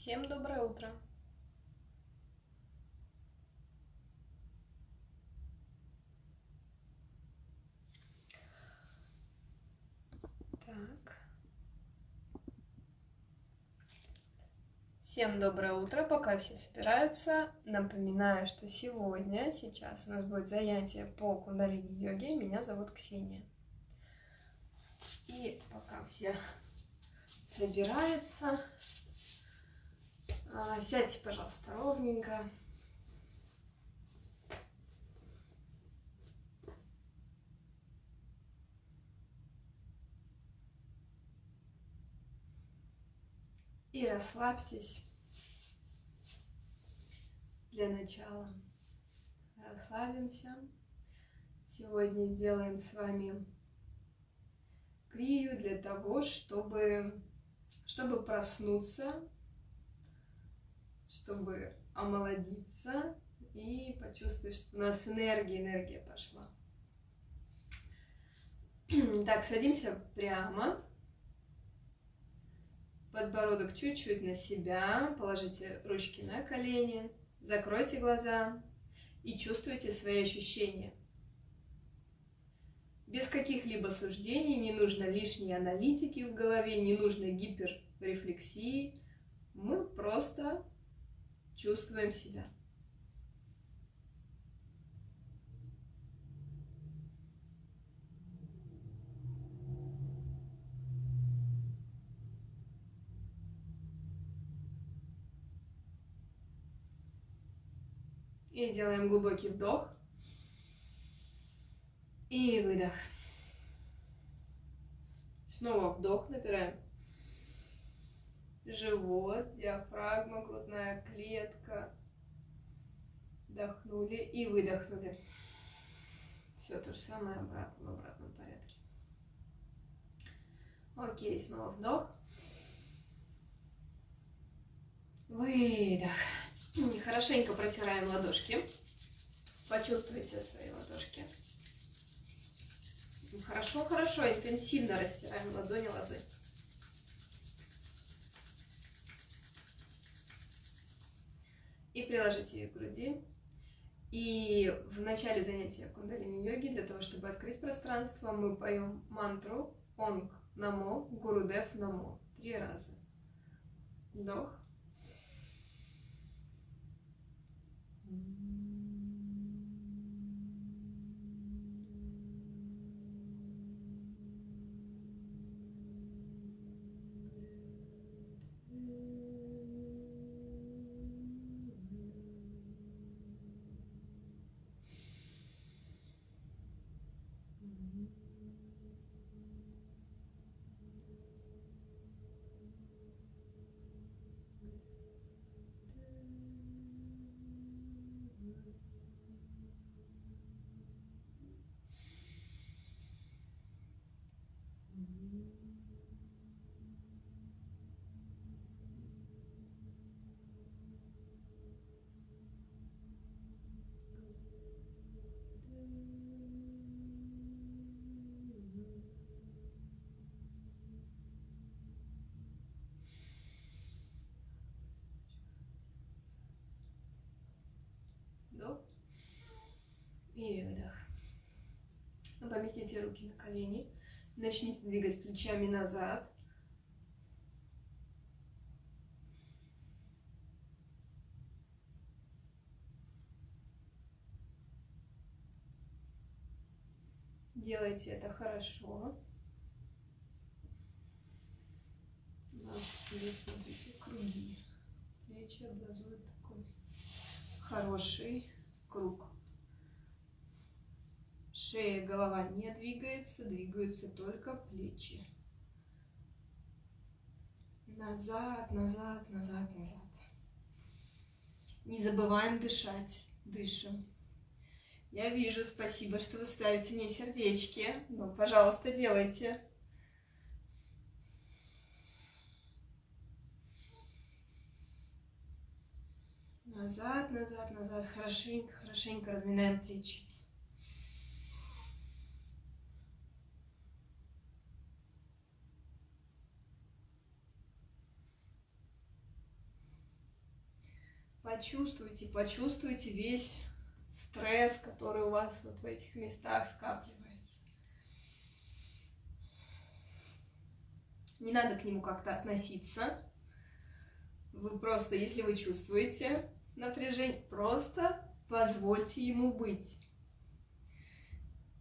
Всем доброе утро! Так. Всем доброе утро, пока все собираются. Напоминаю, что сегодня, сейчас у нас будет занятие по кундалини-йоге. Меня зовут Ксения. И пока все собираются, сядьте, пожалуйста, ровненько. И расслабьтесь для начала. Расслабимся. Сегодня сделаем с вами крию для того, чтобы, чтобы проснуться, чтобы омолодиться и почувствовать, что у нас энергия, энергия пошла. Так, садимся прямо подбородок чуть-чуть на себя, положите ручки на колени, закройте глаза и чувствуйте свои ощущения. Без каких-либо суждений, не нужно лишней аналитики в голове, не нужно гиперрефлексии. Мы просто чувствуем себя. И делаем глубокий вдох. И выдох. Снова вдох, набираем. Живот, диафрагма, грудная клетка. Вдохнули и выдохнули. Все то же самое обратно, в обратном порядке. Окей, снова вдох. Выдох. Хорошенько протираем ладошки. Почувствуйте свои ладошки. Хорошо, хорошо, интенсивно растираем ладони, ладонь. И приложите ее к груди. И в начале занятия кундалини-йоги, для того, чтобы открыть пространство, мы поем мантру Онг Намо, Гурудев Намо. Три раза. Вдох. И выдох. Поместите руки на колени. Начните двигать плечами назад. Делайте это хорошо. Нас смотрите, круги. Плечи образуют такой хороший круг. Шея, голова не двигается, двигаются только плечи. Назад, назад, назад, назад. Не забываем дышать. Дышим. Я вижу, спасибо, что вы ставите мне сердечки. Ну, пожалуйста, делайте. Назад, назад, назад. Хорошенько, хорошенько разминаем плечи. Почувствуйте, почувствуйте весь стресс, который у вас вот в этих местах скапливается. Не надо к нему как-то относиться. Вы просто, если вы чувствуете напряжение, просто позвольте ему быть.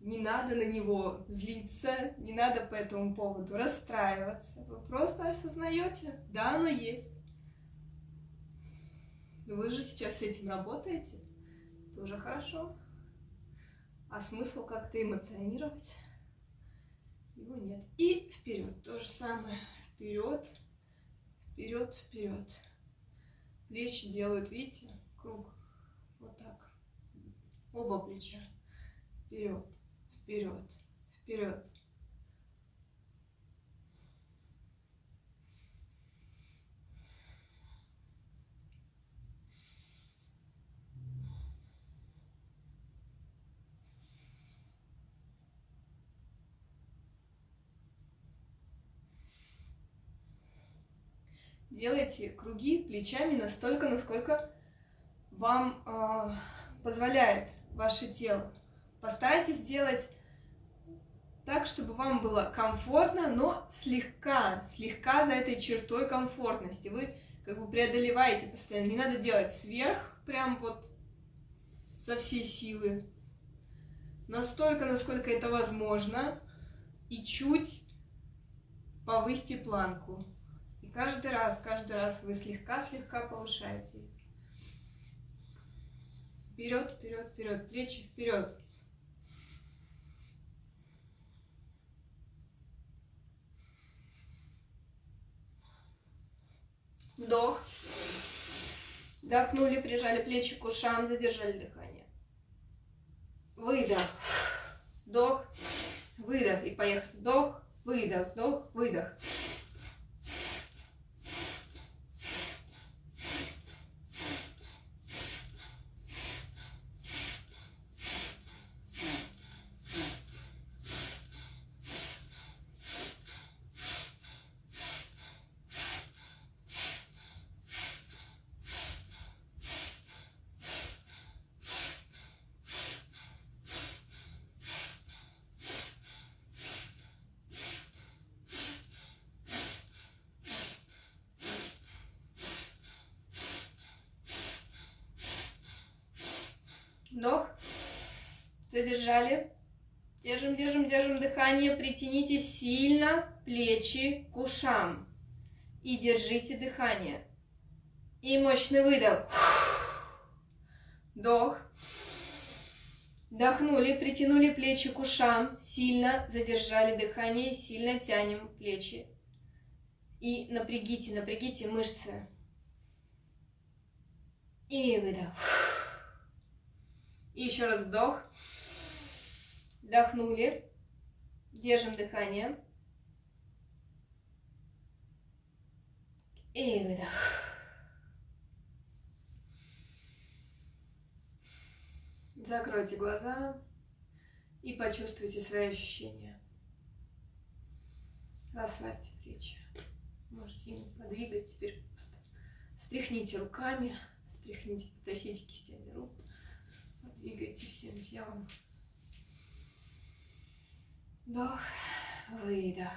Не надо на него злиться, не надо по этому поводу расстраиваться. Вы просто осознаете, да, оно есть. Вы же сейчас с этим работаете, тоже хорошо. А смысл как-то эмоционировать его нет. И вперед, то же самое. Вперед, вперед, вперед. Плечи делают, видите, круг. Вот так. Оба плеча. Вперед вперед, вперед. Делайте круги плечами настолько, насколько вам э, позволяет ваше тело. Постарайтесь сделать так, чтобы вам было комфортно, но слегка, слегка за этой чертой комфортности. Вы как бы преодолеваете постоянно. Не надо делать сверх, прям вот со всей силы. Настолько, насколько это возможно. И чуть повысьте планку. Каждый раз, каждый раз вы слегка-слегка повышаете. Вперед, вперед, вперед, плечи вперед. Вдох. Вдохнули, прижали плечи к ушам, задержали дыхание. Выдох. Вдох. Выдох. И поехали. Вдох. Выдох. Вдох. Выдох. Вдох. Задержали. Держим, держим, держим дыхание. Притяните сильно плечи к ушам. И держите дыхание. И мощный выдох. Вдох. Вдохнули, притянули плечи к ушам, сильно задержали дыхание, сильно тянем плечи. И напрягите, напрягите мышцы. И выдох. И еще раз вдох. Вдохнули. Держим дыхание. И выдох. Закройте глаза и почувствуйте свои ощущения. Расслабьте плечи. Можете им подвигать теперь просто. Стряхните руками, стряхните, потрясите кистями рук. Двигайте всем телом. Вдох, выдох.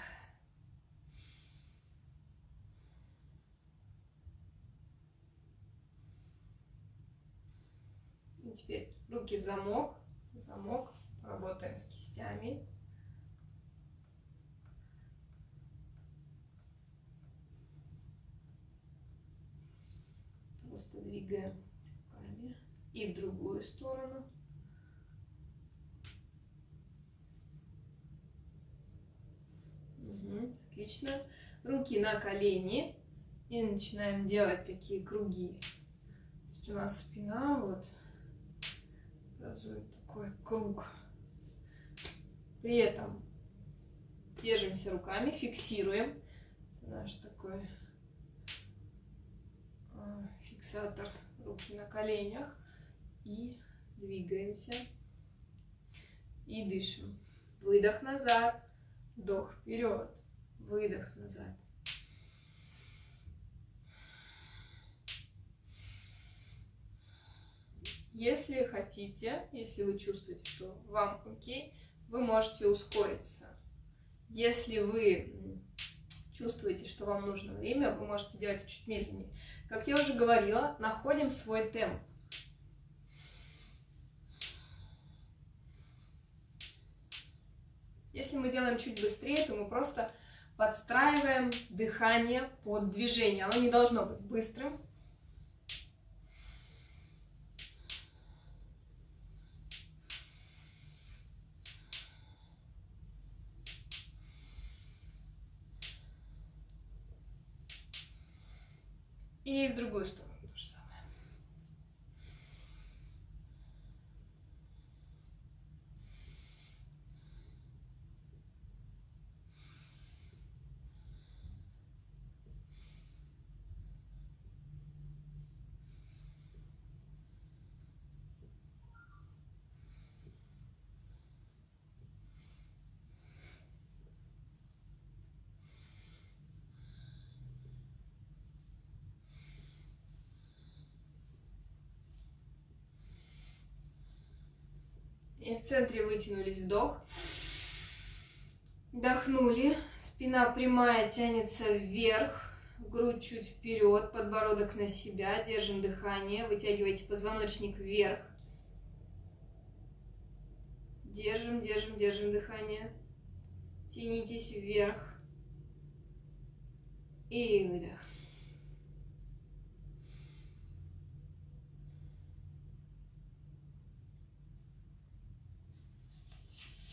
И теперь руки в замок. Замок. Работаем с кистями. Просто двигаем и в другую сторону. Угу, отлично. Руки на колени. И начинаем делать такие круги. То есть у нас спина вот образует такой круг. При этом держимся руками, фиксируем наш такой а, фиксатор руки на коленях и двигаемся. И дышим. Выдох назад, вдох вперед, выдох назад. Если хотите, если вы чувствуете, что вам окей, вы можете ускориться. Если вы чувствуете, что вам нужно время, вы можете делать чуть медленнее. Как я уже говорила, находим свой темп. Если мы делаем чуть быстрее, то мы просто подстраиваем дыхание под движение. Оно не должно быть быстрым. И в другую сторону. И в центре вытянулись вдох. Вдохнули. Спина прямая тянется вверх. Грудь чуть вперед, подбородок на себя. Держим дыхание. Вытягивайте позвоночник вверх. Держим, держим, держим дыхание. Тянитесь вверх. И выдох.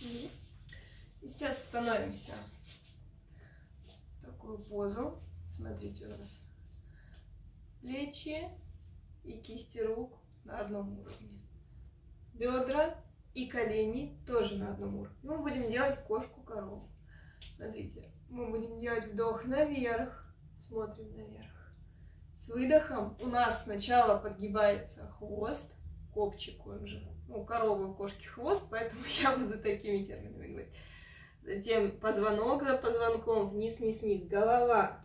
И сейчас становимся в такую позу. Смотрите, у нас плечи и кисти рук на одном уровне. Бедра и колени тоже на одном уровне. Мы будем делать кошку-корову. Смотрите, мы будем делать вдох наверх, смотрим наверх. С выдохом у нас сначала подгибается хвост, копчик он же, у коровы, у кошки хвост, поэтому я буду такими терминами говорить. Затем позвонок за позвонком, вниз, вниз, вниз, голова.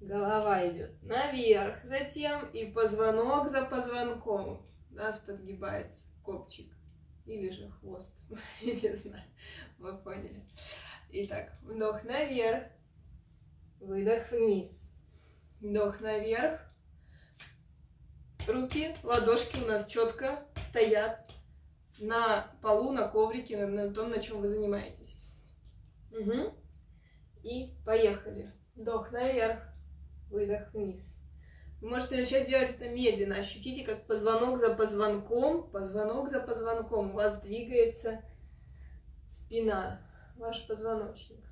Голова идет наверх, затем и позвонок за позвонком. У нас подгибается копчик или же хвост, не знаю, вы поняли. Итак, вдох наверх, выдох вниз, вдох наверх, руки, ладошки у нас четко стоят на полу, на коврике, на, на том, на чем вы занимаетесь. Угу. И поехали. Вдох наверх, выдох вниз. Вы можете начать делать это медленно. Ощутите, как позвонок за позвонком, позвонок за позвонком у вас двигается спина, ваш позвоночник.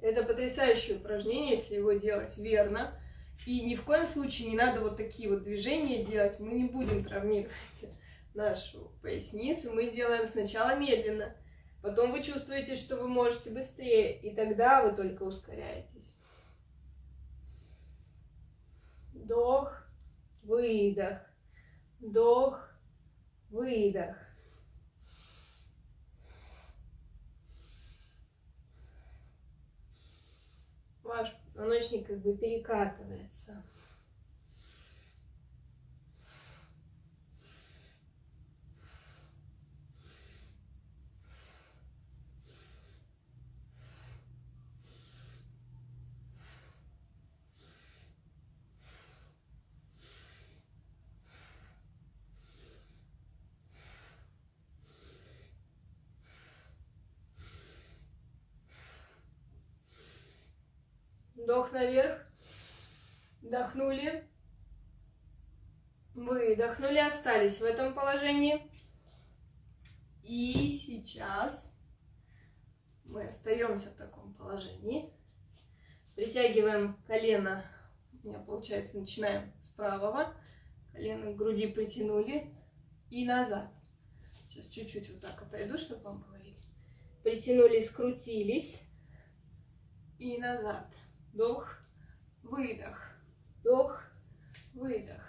Это потрясающее упражнение, если его делать верно. И ни в коем случае не надо вот такие вот движения делать. Мы не будем травмировать нашу поясницу. Мы делаем сначала медленно, потом вы чувствуете, что вы можете быстрее, и тогда вы только ускоряетесь. Вдох, выдох, вдох, выдох. Ваш позвоночник как бы перекатывается. Вдох наверх. Вдохнули. Выдохнули, остались в этом положении. И сейчас мы остаемся в таком положении. Притягиваем колено. У меня получается, начинаем с правого. Колено к груди притянули. И назад. Сейчас чуть-чуть вот так отойду, чтобы вам было видно. Притянули, скрутились. И назад. Вдох, выдох, вдох, выдох.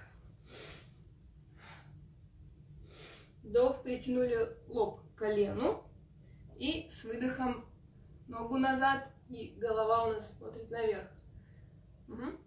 Вдох, притянули лоб к колену. И с выдохом ногу назад. И голова у нас смотрит наверх. Угу.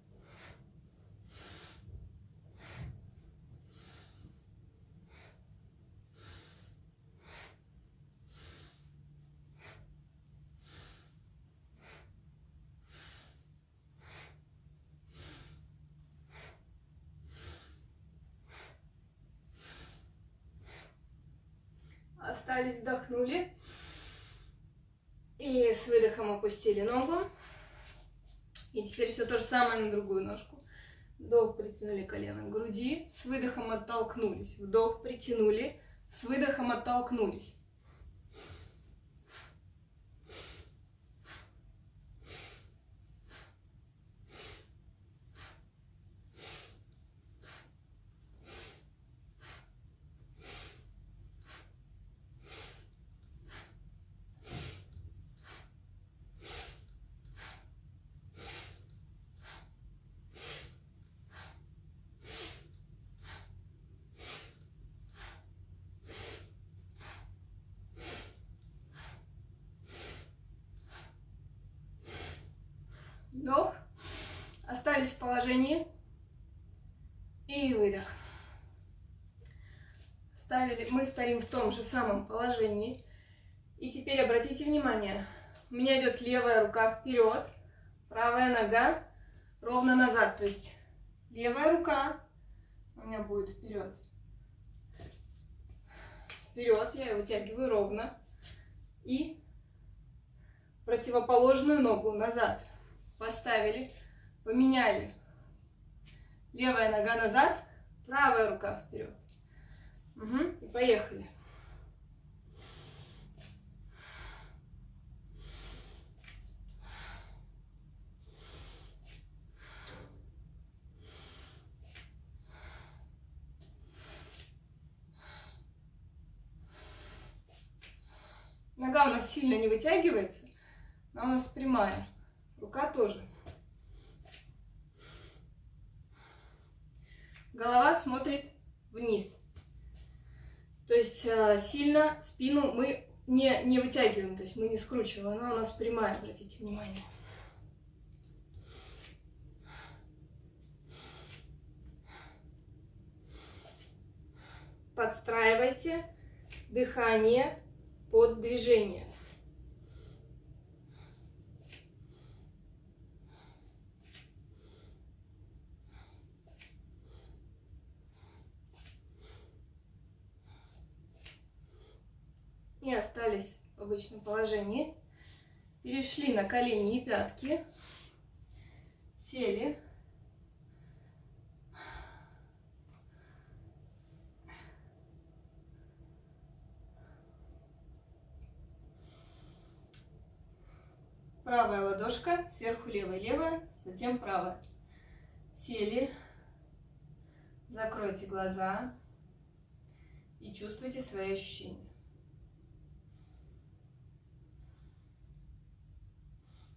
Остались, вдохнули. И с выдохом опустили ногу. И теперь все то же самое на другую ножку. Вдох, притянули колено к груди, с выдохом оттолкнулись. Вдох, притянули, с выдохом оттолкнулись. Вдох. Остались в положении. И выдох. Ставили, мы стоим в том же самом положении. И теперь обратите внимание, у меня идет левая рука вперед, правая нога ровно назад. То есть левая рука у меня будет вперед. Вперед, я ее вытягиваю ровно. И противоположную ногу назад поставили, поменяли. Левая нога назад, правая рука вперед. Угу, и поехали. Нога у нас сильно не вытягивается, она у нас прямая. Рука тоже. Голова смотрит есть э, сильно спину мы не, не вытягиваем, то есть мы не скручиваем. Она у нас прямая, обратите внимание. Подстраивайте дыхание под движение. и остались в обычном положении. Перешли на колени и пятки. Сели. Правая ладошка, сверху левая, левая, затем правая. Сели. Закройте глаза и чувствуйте свои ощущения.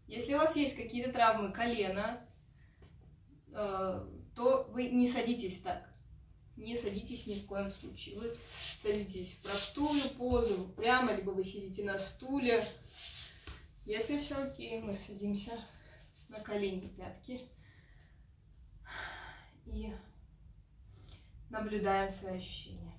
Если у вас есть какие-то травмы колена, э, то вы не садитесь так. Не садитесь ни в коем случае. Вы садитесь в простую позу, прямо, либо вы сидите на стуле. Если все окей, мы садимся на колени, пятки и наблюдаем свои ощущения.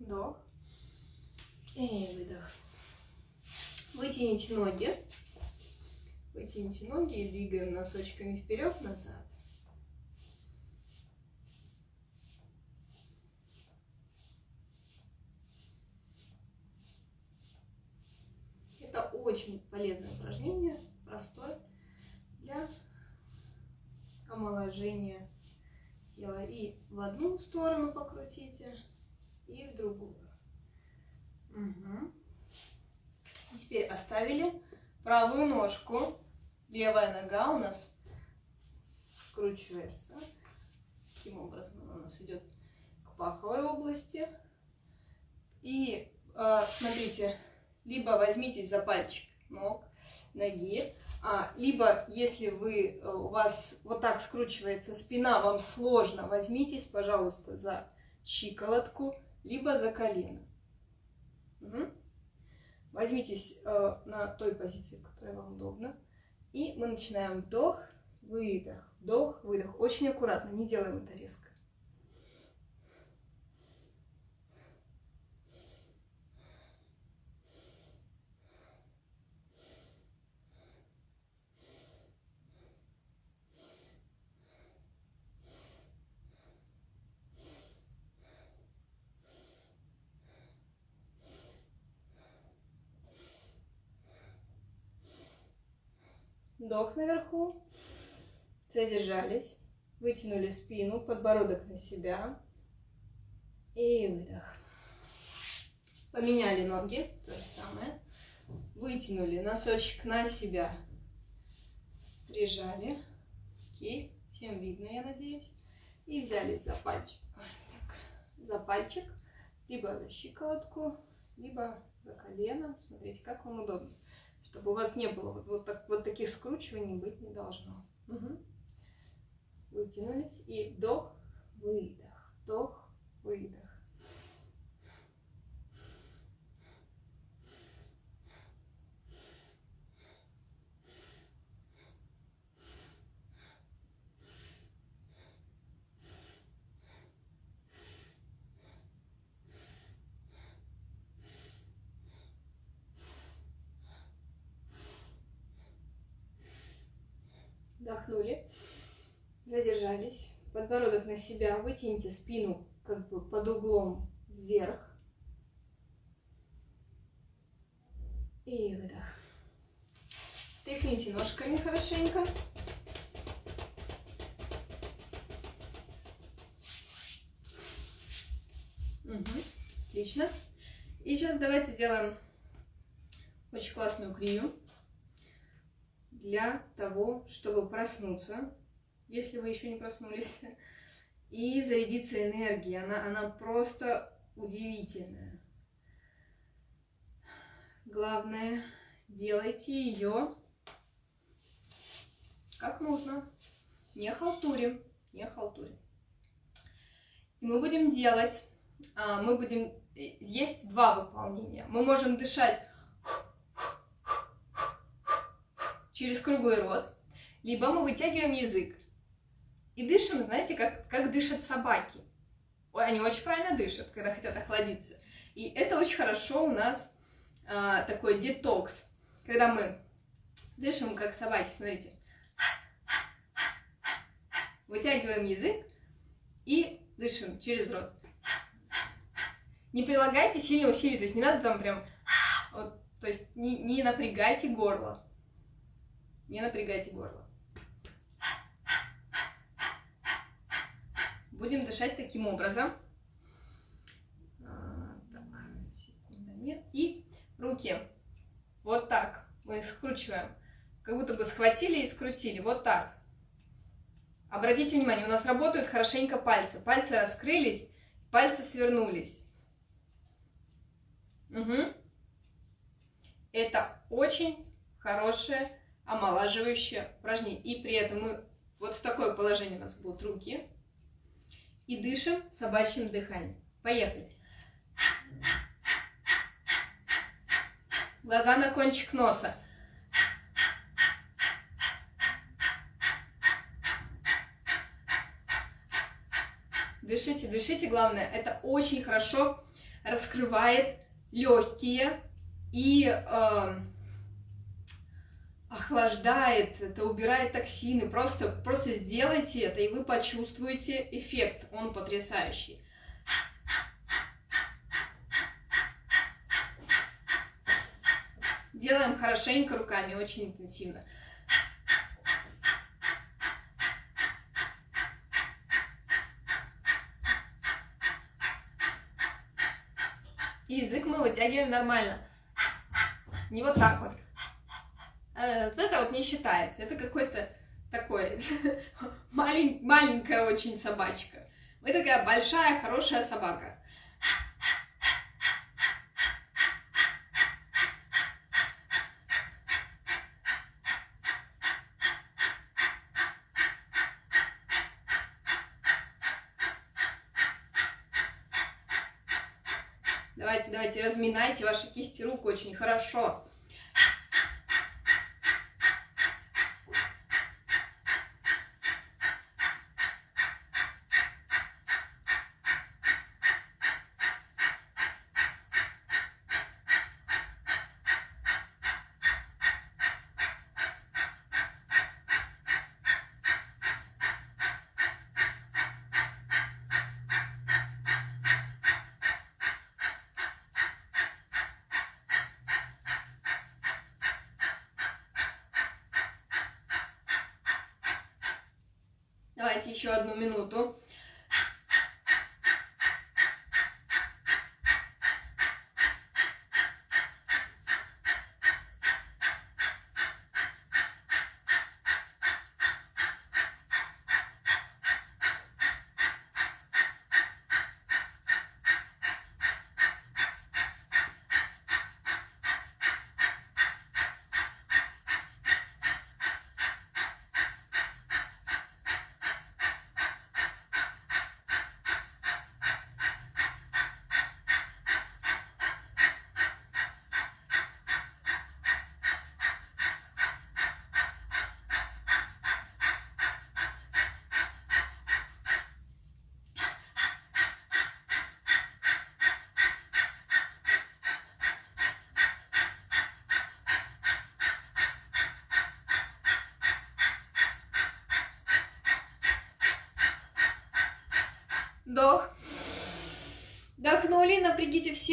Вдох. И выдох. Вытяните ноги. Вытяните ноги и двигаем носочками вперед-назад. Это очень полезное упражнение, простое, для омоложения тела. И в одну сторону покрутите, и в другую. Угу. Теперь оставили правую ножку. Левая нога у нас скручивается. Таким образом она у нас идет к паховой области. И э, смотрите, либо возьмитесь за пальчик ног, ноги, а, либо если вы, э, у вас вот так скручивается спина, вам сложно, возьмитесь, пожалуйста, за щиколотку, либо за колено. Угу. Возьмитесь э, на той позиции, которая вам удобна. И мы начинаем вдох, выдох, вдох, выдох. Очень аккуратно, не делаем это резко. Вдох наверху. Задержались. Вытянули спину, подбородок на себя. И выдох. Поменяли ноги. То же самое. Вытянули носочек на себя. Прижали. Окей. Всем видно, я надеюсь. И взялись за пальчик. За пальчик. Либо за щиколотку, либо за колено. Смотрите, как вам удобно чтобы у вас не было вот, вот, так, вот таких скручиваний быть не должно. Угу. Вытянулись и вдох, выдох, вдох, выдох. Вдохнули, задержались, подбородок на себя, вытяните спину как бы под углом вверх. И выдох. Стряхните ножками хорошенько. Угу. Отлично. И сейчас давайте сделаем очень классную крию для того, чтобы проснуться, если вы еще не проснулись, и зарядиться энергией. Она, она просто удивительная. Главное, делайте ее как нужно. Не халтурим, не халтурим. И мы будем делать, а, мы будем, э, есть два выполнения. Мы можем дышать через круглый рот, либо мы вытягиваем язык и дышим, знаете, как, как дышат собаки. Ой, они очень правильно дышат, когда хотят охладиться. И это очень хорошо у нас а, такой детокс, когда мы дышим как собаки, смотрите. Вытягиваем язык и дышим через рот. Не прилагайте сильно усилий, то есть не надо там прям, вот, то есть не, не напрягайте горло. Не напрягайте горло. Будем дышать таким образом. А. И руки вот так мы скручиваем. Как будто бы схватили и скрутили. Вот так. Обратите внимание, у нас работают хорошенько пальцы. Пальцы раскрылись, пальцы свернулись. Угу. Это очень хорошее омолаживающее упражнение. И при этом мы вот в такое положение у нас будут руки. И дышим собачьим дыханием. Поехали. Глаза на кончик носа. Дышите, дышите. Главное, это очень хорошо раскрывает легкие и э, охлаждает, это убирает токсины. Просто, просто сделайте это, и вы почувствуете эффект. Он потрясающий. Делаем хорошенько руками, очень интенсивно. И язык мы вытягиваем нормально. Не вот так вот. Э, это вот не считается. Это какой-то такой малень, маленькая очень собачка. Вы такая большая, хорошая собака. давайте, давайте, разминайте ваши кисти рук очень хорошо.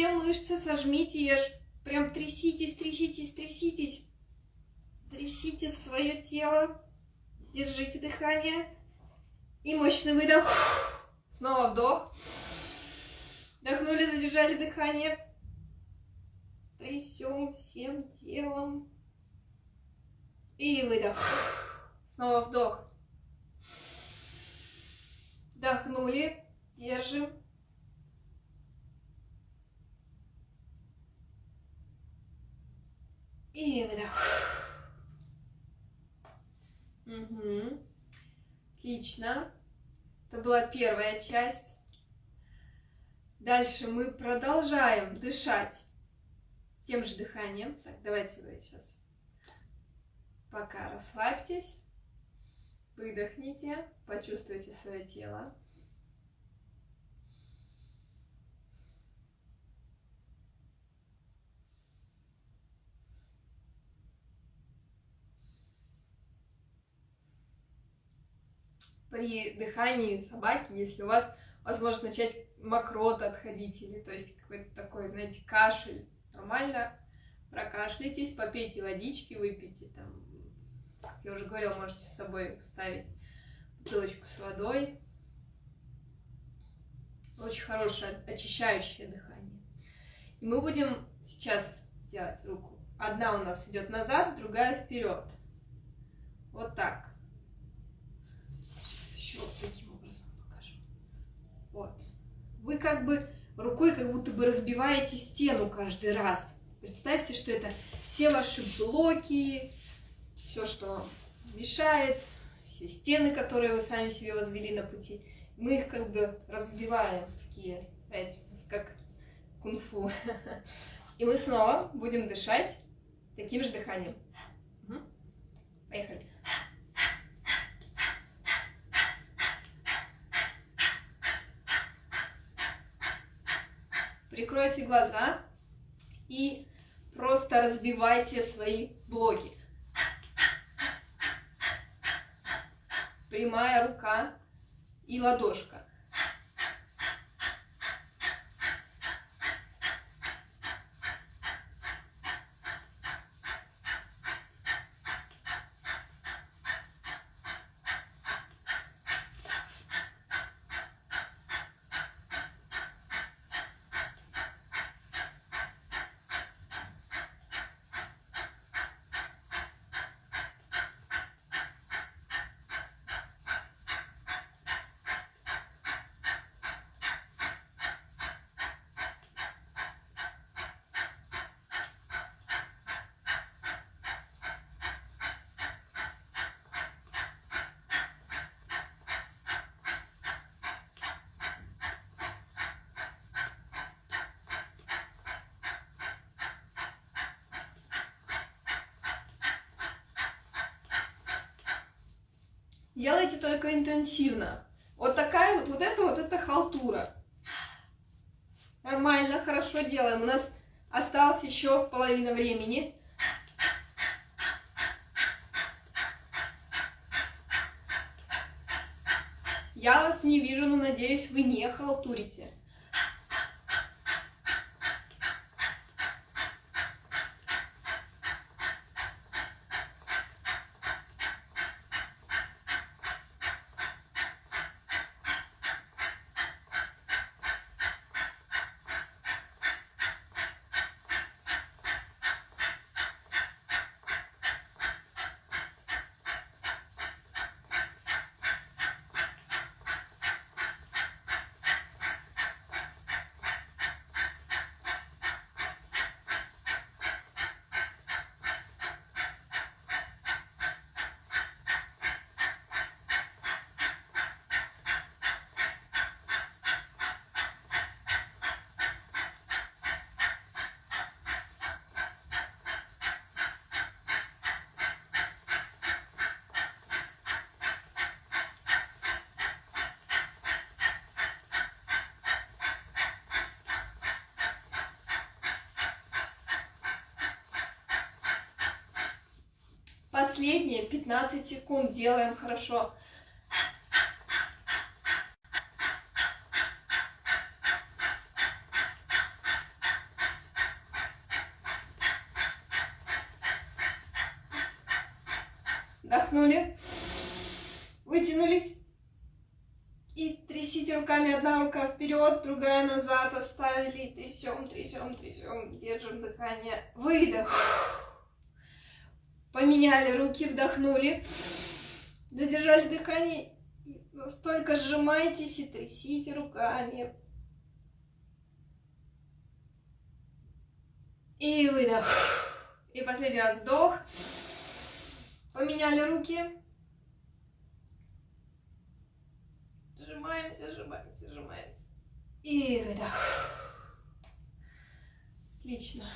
Все мышцы, сожмите. Прям тряситесь, тряситесь, тряситесь. Трясите свое тело. Держите дыхание. И мощный выдох. Снова вдох. Вдохнули, задержали дыхание. Трясем всем телом. И выдох. Снова вдох. Вдохнули. Держим. И выдох. Угу. Отлично. Это была первая часть. Дальше мы продолжаем дышать тем же дыханием. Так, давайте вы сейчас пока расслабьтесь, выдохните, почувствуйте свое тело. При дыхании собаки, если у вас возможно начать мокрота отходить, или то есть какой-то такой, знаете, кашель, нормально прокашляйтесь, попейте водички, выпейте там, как я уже говорила, можете с собой поставить бутылочку с водой. Очень хорошее очищающее дыхание. И мы будем сейчас делать руку. Одна у нас идет назад, другая вперед. Вот так таким образом покажу. Вот. Вы как бы рукой как будто бы разбиваете стену каждый раз. Представьте, что это все ваши блоки, все, что мешает, все стены, которые вы сами себе возвели на пути. Мы их как бы разбиваем, такие, знаете, как кунг-фу. И мы снова будем дышать таким же дыханием. Поехали. Прикройте глаза и просто разбивайте свои блоки. Прямая рука и ладошка. Только интенсивно. Вот такая вот, вот это вот это халтура. Нормально, хорошо делаем. У нас осталось еще половина времени. Я вас не вижу, но надеюсь, вы не халтурите. Последние 15 секунд делаем хорошо. Вдохнули. Вытянулись. И трясите руками. Одна рука вперед, другая назад. Оставили. Трясем, трясем, трясем. Держим дыхание. Выдох. Руки, вдохнули. Задержали дыхание. Настолько сжимайтесь и трясите руками. И выдох. И последний раз вдох. Поменяли руки. Сжимаемся, сжимаемся, сжимаемся. И выдох. Отлично.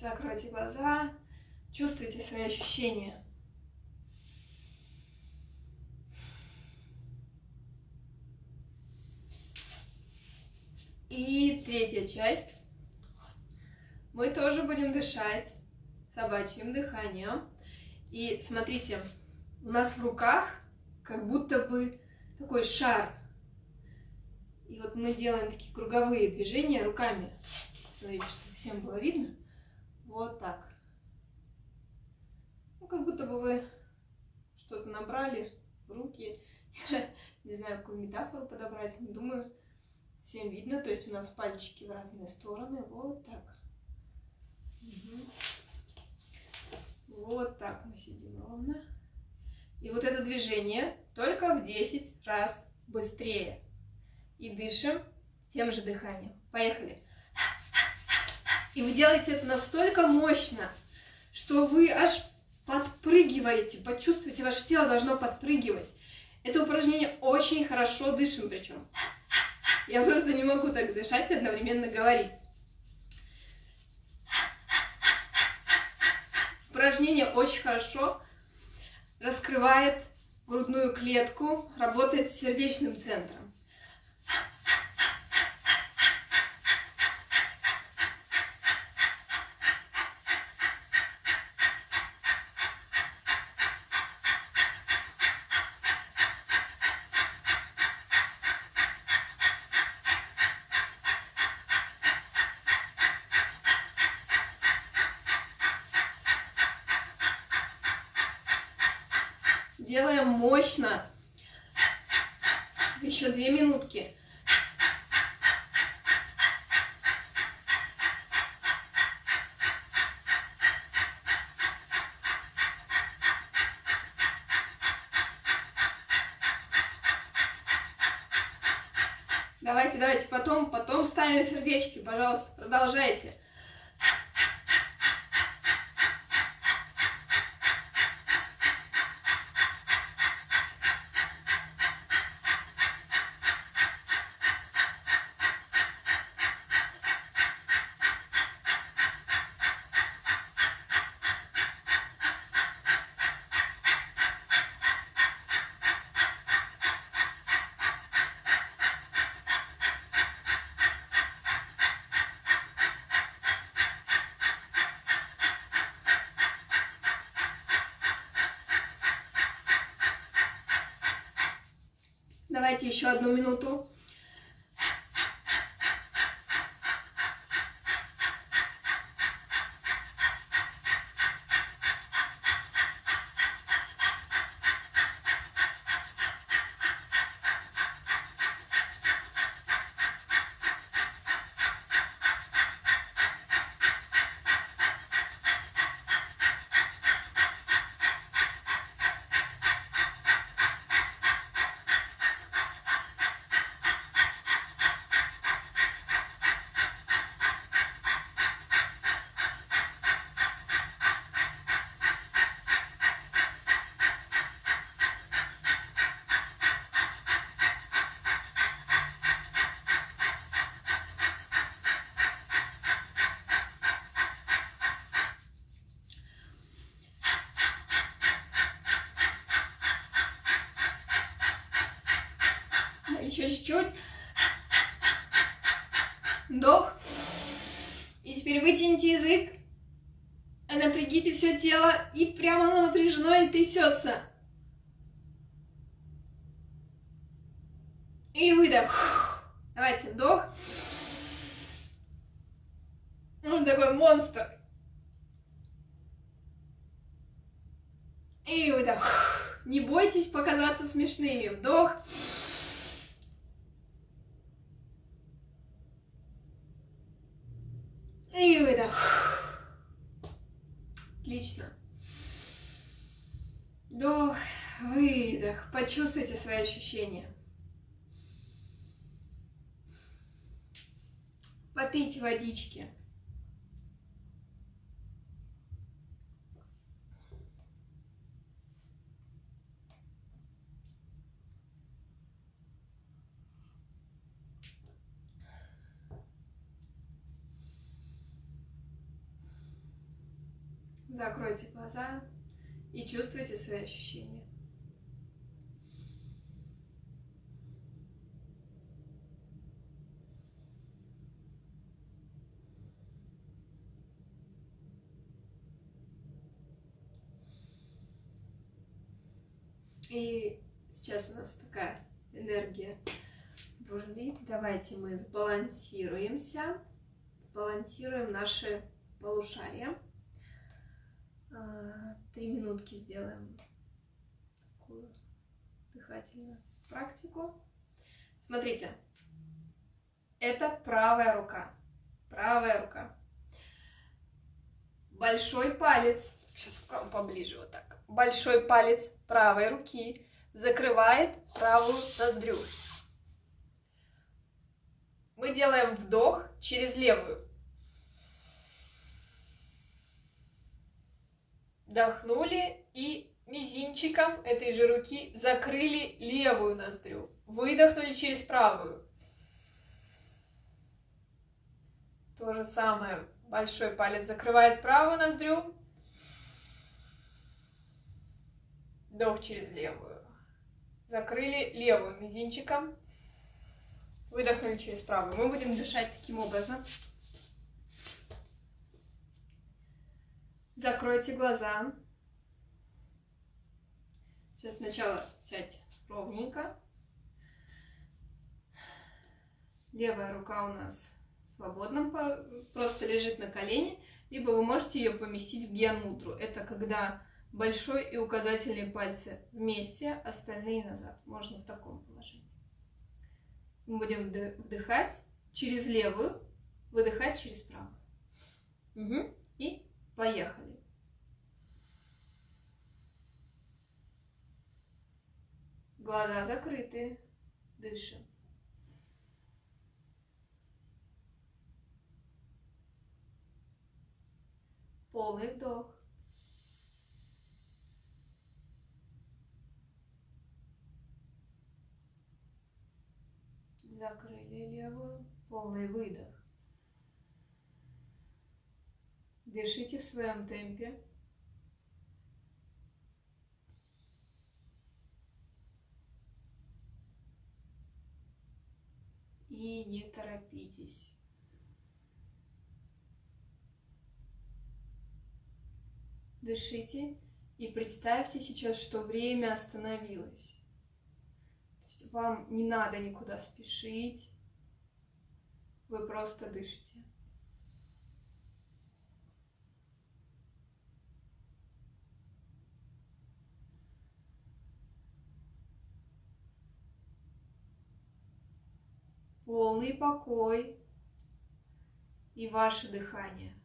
Закройте глаза. Чувствуйте свои ощущения. И третья часть. Мы тоже будем дышать собачьим дыханием. И смотрите, у нас в руках как будто бы такой шар. И вот мы делаем такие круговые движения руками. Смотрите, чтобы всем было видно. Вот так. Ну, как будто бы вы что-то набрали в руки. Не знаю, какую метафору подобрать, думаю, всем видно. То есть у нас пальчики в разные стороны. Вот так. Угу. Вот так мы сидим ровно. И вот это движение только в 10 раз быстрее. И дышим тем же дыханием. Поехали. И вы делаете это настолько мощно, что вы аж подпрыгиваете. Почувствуйте, ваше тело должно подпрыгивать. Это упражнение очень хорошо дышим причем. Я просто не могу так дышать и одновременно говорить. упражнение очень хорошо раскрывает грудную клетку, работает с сердечным центром. Еще одну минуту. Еще чуть-чуть. Вдох. И теперь вытяните язык. Напрягите все тело. И прямо оно напряжено и трясется. И выдох. Давайте, вдох. Он такой монстр. И выдох. Не бойтесь показаться смешными. Вдох. И выдох. Отлично. Вдох, выдох. Почувствуйте свои ощущения. Попейте водички. Закройте глаза и чувствуйте свои ощущения. И сейчас у нас такая энергия бурлит. Давайте мы сбалансируемся, сбалансируем наши полушария. А, три минутки сделаем такую дыхательную практику. Смотрите, это правая рука. Правая рука. Большой палец, сейчас к вам поближе вот так. Большой палец правой руки закрывает правую ноздрю. Мы делаем вдох через левую. Вдохнули и мизинчиком этой же руки закрыли левую ноздрю. Выдохнули через правую. То же самое. Большой палец закрывает правую ноздрю. Вдох через левую. Закрыли левую мизинчиком. Выдохнули через правую. Мы будем дышать таким образом. Закройте глаза. Сейчас сначала сядьте ровненько. Левая рука у нас свободно просто лежит на колене, либо вы можете ее поместить в гьянмудру. Это когда большой и указательные пальцы вместе, остальные назад. Можно в таком положении. Мы будем вдыхать через левую, выдыхать через правую. Угу. И Поехали. Глаза закрыты. Дышим. Полный вдох. Закрыли левую. Полный выдох. Дышите в своем темпе. И не торопитесь. Дышите и представьте сейчас, что время остановилось. То есть вам не надо никуда спешить, вы просто дышите. Полный покой и ваше дыхание –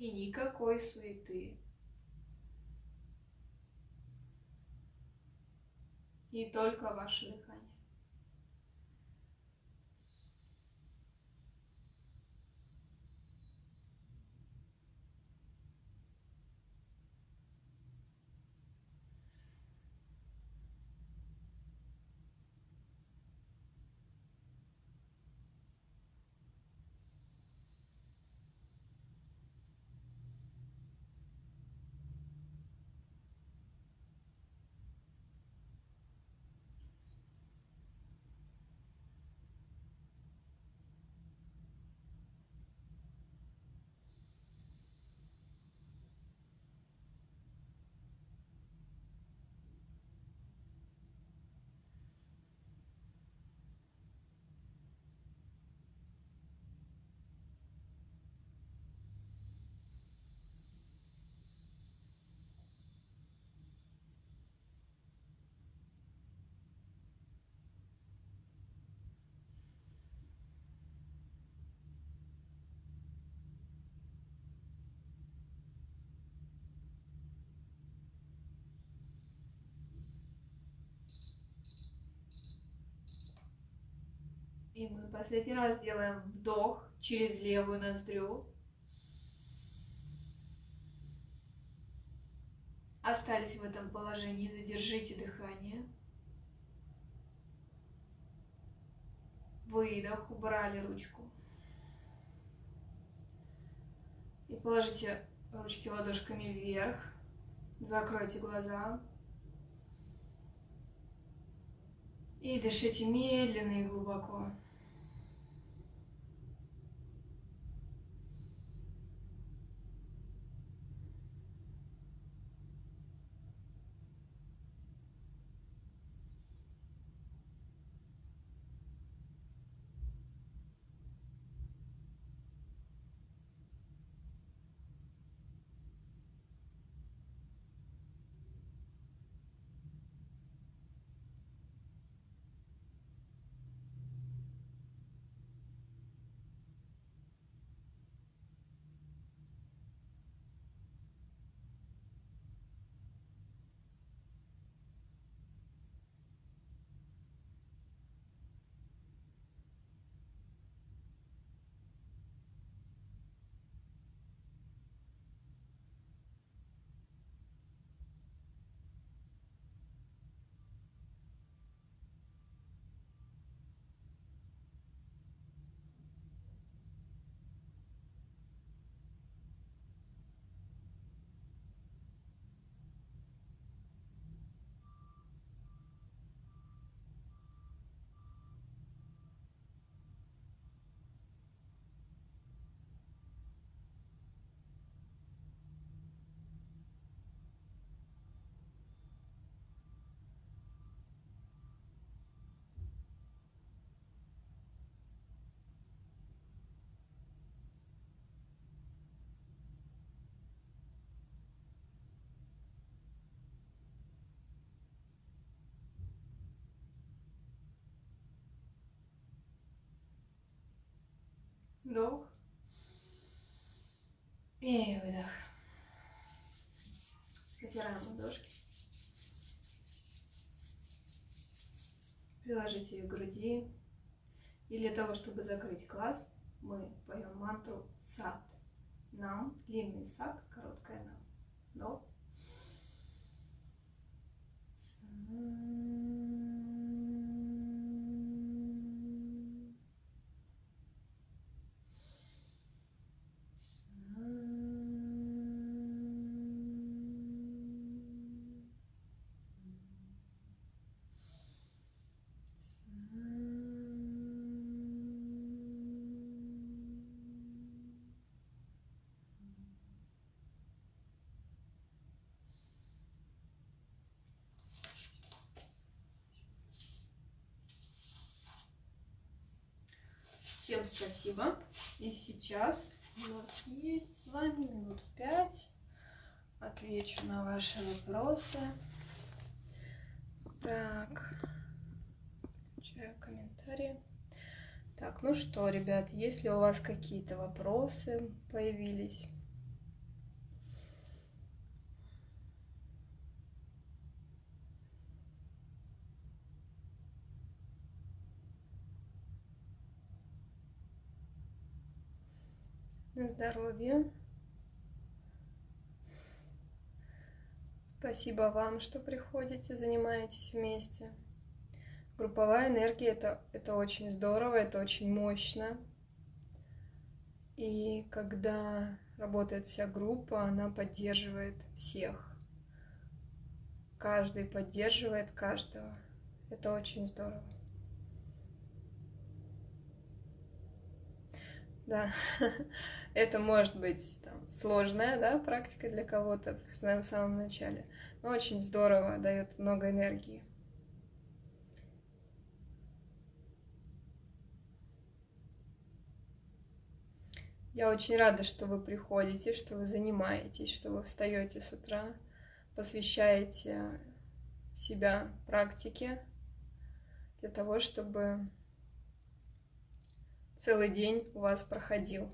и никакой суеты. И только ваше дыхание. И мы последний раз делаем вдох через левую ноздрю. Остались в этом положении, задержите дыхание. Выдох, убрали ручку. И положите ручки ладошками вверх. Закройте глаза. И дышите медленно и глубоко. Вдох. И выдох. Потираем ладошки. Приложите ее к груди. И для того, чтобы закрыть глаз, мы поем мантру сад. Нам, длинный сад, короткая нам. Вдох. Сад. Всем спасибо. Сейчас у нас есть с вами минут пять. Отвечу на ваши вопросы. Так, включаю комментарии. Так, ну что, ребят, если у вас какие-то вопросы появились, на здоровье. Спасибо вам, что приходите, занимаетесь вместе. Групповая энергия это, это очень здорово, это очень мощно. И когда работает вся группа, она поддерживает всех. Каждый поддерживает каждого. Это очень здорово. Да, это может быть там, сложная да, практика для кого-то в самом начале, но очень здорово, дает много энергии. Я очень рада, что вы приходите, что вы занимаетесь, что вы встаете с утра, посвящаете себя практике для того, чтобы целый день у вас проходил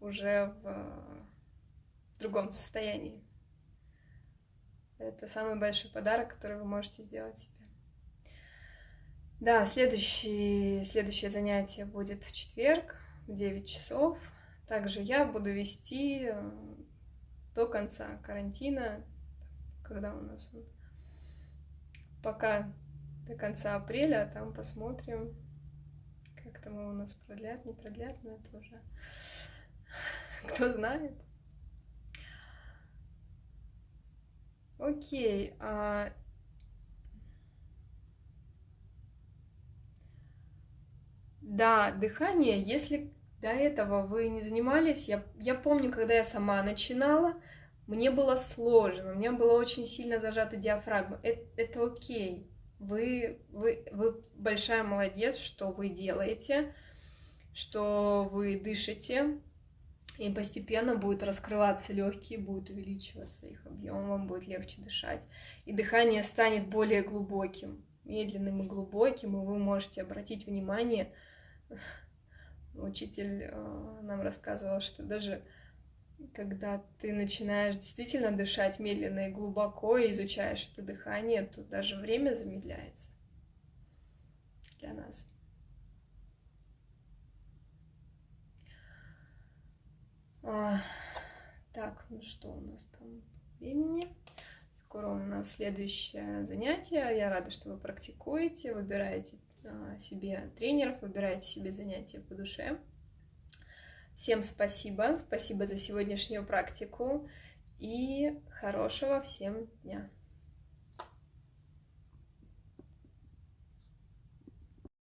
уже в другом состоянии. Это самый большой подарок, который вы можете сделать себе. Да, следующий, следующее занятие будет в четверг в 9 часов. Также я буду вести э, до конца карантина, когда у нас он, пока до конца апреля, а там посмотрим, там его у нас продлят, не продлят, но это уже кто знает. Окей. А... Да, дыхание, если до этого вы не занимались, я, я помню, когда я сама начинала, мне было сложно, у меня была очень сильно зажата диафрагма. Это, это окей, вы, вы, вы большая молодец, что вы делаете, что вы дышите, и постепенно будет раскрываться легкие, будет увеличиваться их объем, вам будет легче дышать. И дыхание станет более глубоким, медленным и глубоким, и вы можете обратить внимание. Учитель э, нам рассказывал, что даже когда ты начинаешь действительно дышать медленно и глубоко, и изучаешь это дыхание, то даже время замедляется для нас. А, так, ну что у нас там времени? Скоро у нас следующее занятие. Я рада, что вы практикуете, выбираете а, себе тренеров, выбираете себе занятия по душе. Всем спасибо, спасибо за сегодняшнюю практику и хорошего всем дня.